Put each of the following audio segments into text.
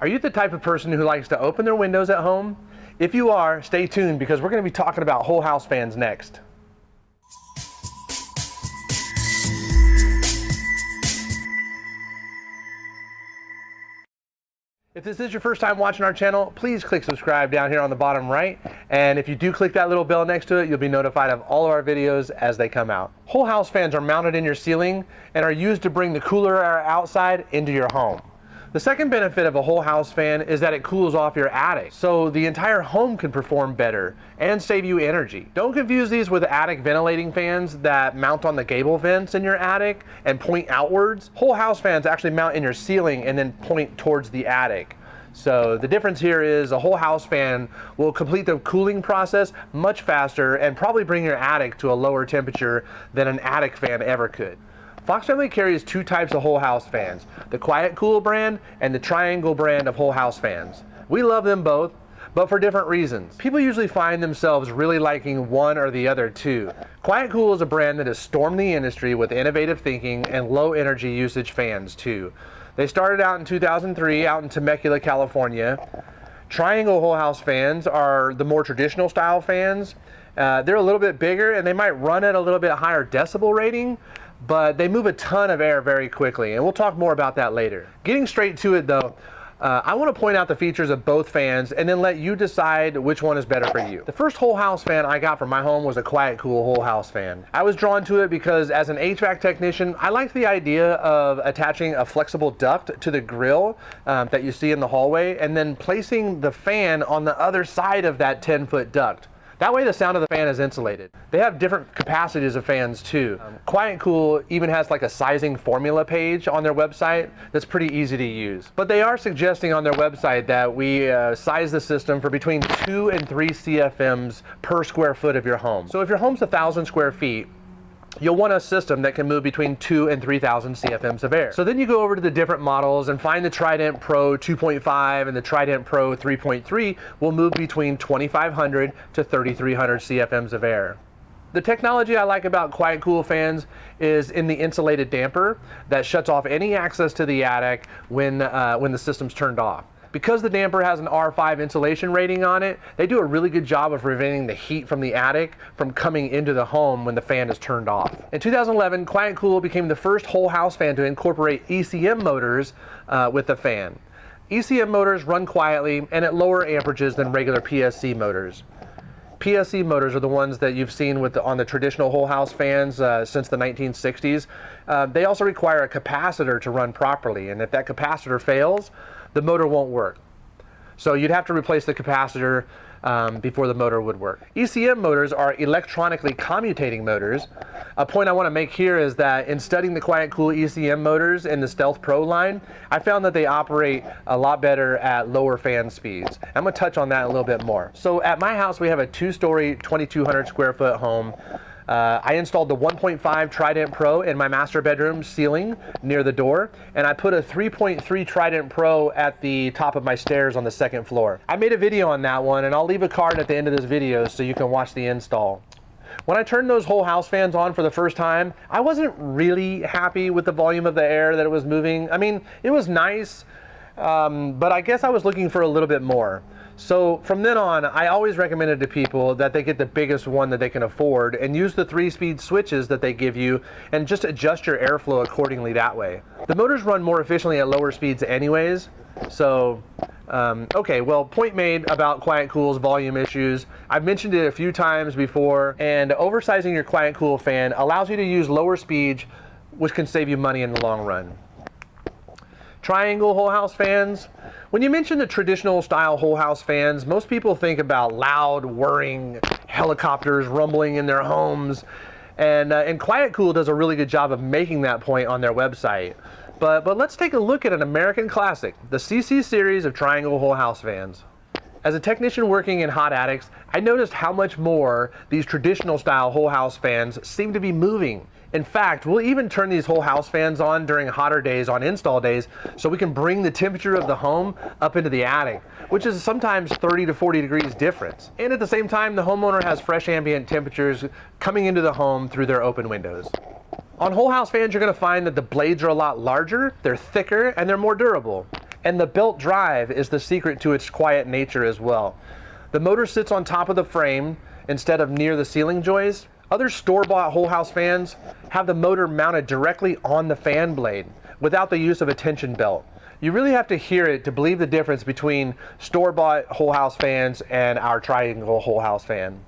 Are you the type of person who likes to open their windows at home? If you are, stay tuned because we're going to be talking about whole house fans next. If this is your first time watching our channel, please click subscribe down here on the bottom right. And if you do click that little bell next to it, you'll be notified of all of our videos as they come out. Whole house fans are mounted in your ceiling and are used to bring the cooler air outside into your home. The second benefit of a whole house fan is that it cools off your attic, so the entire home can perform better and save you energy. Don't confuse these with attic ventilating fans that mount on the gable vents in your attic and point outwards. Whole house fans actually mount in your ceiling and then point towards the attic. So the difference here is a whole house fan will complete the cooling process much faster and probably bring your attic to a lower temperature than an attic fan ever could. Fox Family carries two types of whole house fans, the Quiet Cool brand and the Triangle brand of whole house fans. We love them both, but for different reasons. People usually find themselves really liking one or the other too. Quiet Cool is a brand that has stormed the industry with innovative thinking and low energy usage fans too. They started out in 2003 out in Temecula, California. Triangle whole house fans are the more traditional style fans. Uh, they're a little bit bigger and they might run at a little bit higher decibel rating, but they move a ton of air very quickly, and we'll talk more about that later. Getting straight to it though, uh, I want to point out the features of both fans and then let you decide which one is better for you. The first whole house fan I got for my home was a Quiet Cool whole house fan. I was drawn to it because as an HVAC technician, I liked the idea of attaching a flexible duct to the grill um, that you see in the hallway and then placing the fan on the other side of that 10 foot duct. That way the sound of the fan is insulated. They have different capacities of fans too. Um, Quiet Cool even has like a sizing formula page on their website that's pretty easy to use. But they are suggesting on their website that we uh, size the system for between two and three CFMs per square foot of your home. So if your home's a thousand square feet, you'll want a system that can move between 2 and 3,000 CFMs of air. So then you go over to the different models and find the Trident Pro 2.5 and the Trident Pro 3.3 will move between 2,500 to 3,300 CFMs of air. The technology I like about Quiet Cool fans is in the insulated damper that shuts off any access to the attic when, uh, when the system's turned off. Because the damper has an R5 insulation rating on it, they do a really good job of preventing the heat from the attic from coming into the home when the fan is turned off. In 2011, Quiet Cool became the first whole house fan to incorporate ECM motors uh, with the fan. ECM motors run quietly and at lower amperages than regular PSC motors. PSC motors are the ones that you've seen with the, on the traditional whole house fans uh, since the 1960s. Uh, they also require a capacitor to run properly, and if that capacitor fails, the motor won't work. So you'd have to replace the capacitor um, before the motor would work. ECM motors are electronically commutating motors. A point I want to make here is that in studying the Quiet Cool ECM motors in the Stealth Pro line, I found that they operate a lot better at lower fan speeds. I'm going to touch on that a little bit more. So at my house, we have a two-story, 2,200 square foot home uh, I installed the 1.5 Trident Pro in my master bedroom ceiling near the door, and I put a 3.3 Trident Pro at the top of my stairs on the second floor. I made a video on that one, and I'll leave a card at the end of this video so you can watch the install. When I turned those whole house fans on for the first time, I wasn't really happy with the volume of the air that it was moving. I mean, it was nice, um, but I guess I was looking for a little bit more. So from then on, I always recommended to people that they get the biggest one that they can afford and use the three speed switches that they give you and just adjust your airflow accordingly that way. The motors run more efficiently at lower speeds anyways, so um, okay, well, point made about Quiet Cool's volume issues. I've mentioned it a few times before, and oversizing your Quiet Cool fan allows you to use lower speeds, which can save you money in the long run. Triangle whole house fans. When you mention the traditional style whole house fans, most people think about loud, whirring helicopters rumbling in their homes. And, uh, and Quiet Cool does a really good job of making that point on their website. But, but let's take a look at an American classic, the CC series of Triangle Whole House fans. As a technician working in hot attics, I noticed how much more these traditional style whole house fans seem to be moving. In fact, we'll even turn these whole house fans on during hotter days on install days so we can bring the temperature of the home up into the attic, which is sometimes 30 to 40 degrees difference. And at the same time, the homeowner has fresh ambient temperatures coming into the home through their open windows. On whole house fans, you're gonna find that the blades are a lot larger, they're thicker, and they're more durable. And the belt drive is the secret to its quiet nature as well. The motor sits on top of the frame instead of near the ceiling joist. Other store-bought whole house fans have the motor mounted directly on the fan blade without the use of a tension belt. You really have to hear it to believe the difference between store-bought whole house fans and our triangle whole house fan.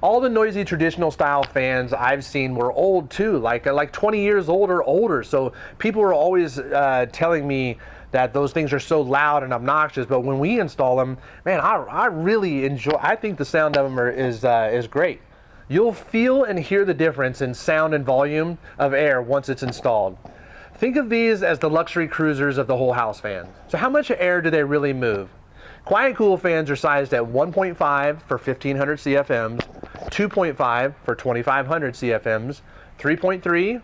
All the noisy traditional style fans I've seen were old too, like like 20 years old or older. So people were always uh, telling me that those things are so loud and obnoxious. But when we install them, man, I, I really enjoy. I think the sound of them are, is uh, is great. You'll feel and hear the difference in sound and volume of air once it's installed. Think of these as the luxury cruisers of the whole house fan. So how much air do they really move? Quiet Cool fans are sized at 1.5 for 1500 CFMs, 2.5 for 2500 CFMs, 3.3,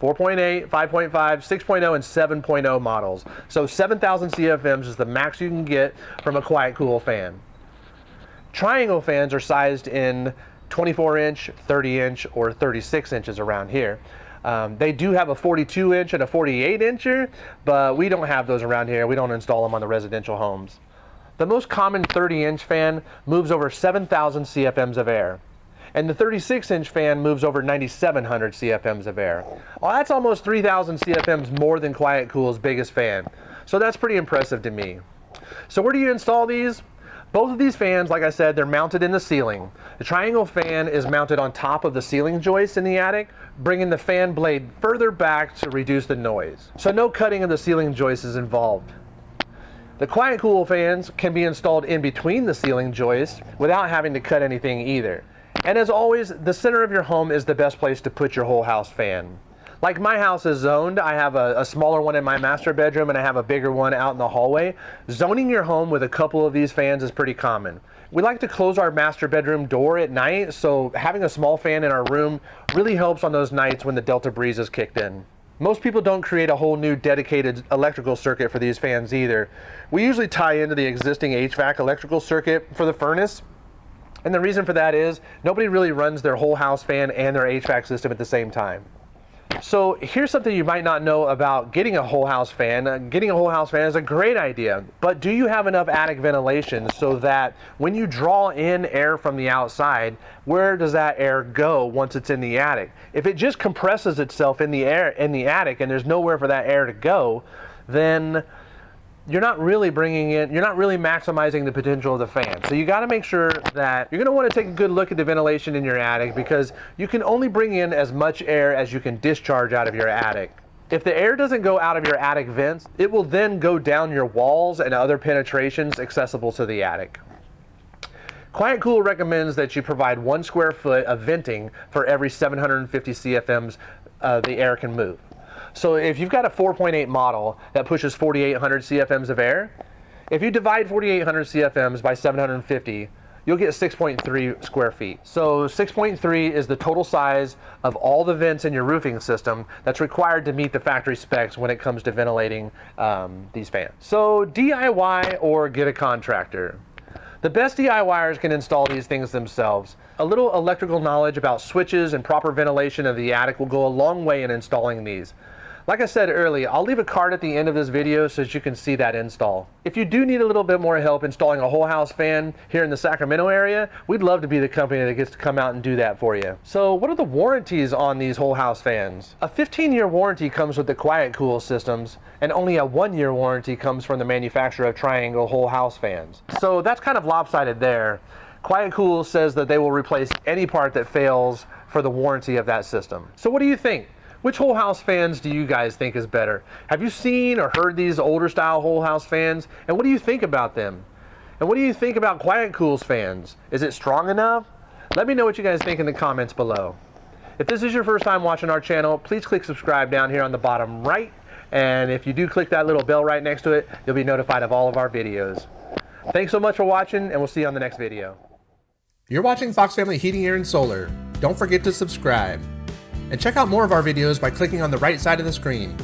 4.8, 5.5, 6.0, and 7.0 models. So 7,000 CFMs is the max you can get from a Quiet Cool fan. Triangle fans are sized in 24 inch, 30 inch, or 36 inches around here. Um, they do have a 42 inch and a 48 incher, but we don't have those around here. We don't install them on the residential homes. The most common 30 inch fan moves over 7,000 CFMs of air and the 36 inch fan moves over 9,700 CFMs of air. Well, that's almost 3,000 CFMs more than Quiet Cool's biggest fan. So that's pretty impressive to me. So where do you install these? Both of these fans, like I said, they're mounted in the ceiling. The triangle fan is mounted on top of the ceiling joist in the attic, bringing the fan blade further back to reduce the noise. So no cutting of the ceiling joist is involved. The Quiet Cool fans can be installed in between the ceiling joists without having to cut anything either. And as always, the center of your home is the best place to put your whole house fan. Like my house is zoned, I have a, a, smaller one in my master bedroom and I have a bigger one out in the hallway. Zoning your home with a couple of these fans is pretty common. We like to close our master bedroom door at night, so having a small fan in our room really helps on those nights when the Delta breeze is kicked in. Most people don't create a whole new dedicated electrical circuit for these fans either. We usually tie into the existing HVAC electrical circuit for the furnace, and the reason for that is nobody really runs their whole house fan and their HVAC system at the same time. So here's something you might not know about getting a whole house fan. Uh, getting a whole house fan is a great idea, but do you have enough attic ventilation so that when you draw in air from the outside, where does that air go once it's in the attic? If it just compresses itself in the air in the attic and there's nowhere for that air to go, then you're not really bringing in, you're not really maximizing the potential of the fan. So you got to make sure that you're going to want to take a good look at the ventilation in your attic because you can only bring in as much air as you can discharge out of your attic. If the air doesn't go out of your attic vents, it will then go down your walls and other penetrations accessible to the attic. Quiet Cool recommends that you provide one square foot of venting for every 750 CFMs uh, the air can move. So if you've got a 4.8 model that pushes 4,800 CFMs of air, if you divide 4,800 CFMs by 750, you'll get 6.3 square feet. So 6.3 is the total size of all the vents in your roofing system that's required to meet the factory specs when it comes to ventilating um, these fans. So DIY or get a contractor. The best DIYers can install these things themselves. A little electrical knowledge about switches and proper ventilation of the attic will go a long way in installing these. Like I said earlier, I'll leave a card at the end of this video so that you can see that install. If you do need a little bit more help installing a whole house fan here in the Sacramento area, we'd love to be the company that gets to come out and do that for you. So what are the warranties on these whole house fans? A 15 year warranty comes with the Quiet Cool systems and only a one year warranty comes from the manufacturer of Triangle whole house fans. So that's kind of lopsided there. Quiet Cool says that they will replace any part that fails for the warranty of that system. So what do you think? Which whole house fans do you guys think is better? Have you seen or heard these older style whole house fans? And what do you think about them? And what do you think about Quiet Cool's fans? Is it strong enough? Let me know what you guys think in the comments below. If this is your first time watching our channel, please click subscribe down here on the bottom right. And if you do click that little bell right next to it, you'll be notified of all of our videos. Thanks so much for watching, and we'll see you on the next video. You're watching Fox Family Heating, Air, and Solar. Don't forget to subscribe. And check out more of our videos by clicking on the right side of the screen.